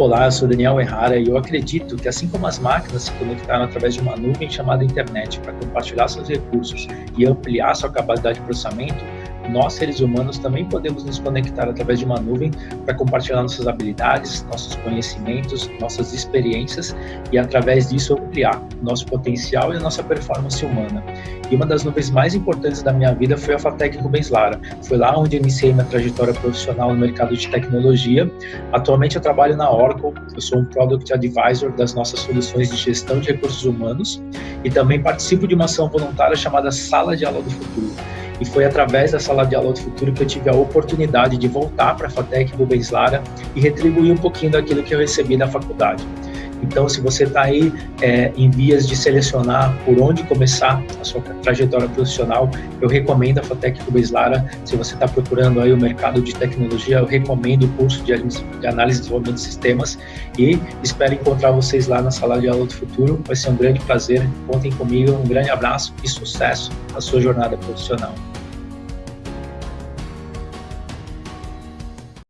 Olá, eu sou Daniel Errara e eu acredito que assim como as máquinas se conectaram através de uma nuvem chamada internet para compartilhar seus recursos e ampliar sua capacidade de processamento, nós, seres humanos, também podemos nos conectar através de uma nuvem para compartilhar nossas habilidades, nossos conhecimentos, nossas experiências e, através disso, ampliar nosso potencial e a nossa performance humana. E uma das nuvens mais importantes da minha vida foi a Fatec Rubens Lara. Foi lá onde iniciei minha trajetória profissional no mercado de tecnologia. Atualmente eu trabalho na Oracle, eu sou um Product Advisor das nossas soluções de gestão de recursos humanos e também participo de uma ação voluntária chamada Sala de Aula do Futuro e foi através da Sala de Aula do Futuro que eu tive a oportunidade de voltar para a FATEC Rubens Lara e retribuir um pouquinho daquilo que eu recebi da faculdade. Então, se você está aí é, em vias de selecionar por onde começar a sua trajetória profissional, eu recomendo a FATEC Rubens Lara. Se você está procurando aí o mercado de tecnologia, eu recomendo o curso de, de análise e desenvolvimento de sistemas e espero encontrar vocês lá na sala de aula do futuro. Vai ser um grande prazer. Contem comigo. Um grande abraço e sucesso na sua jornada profissional.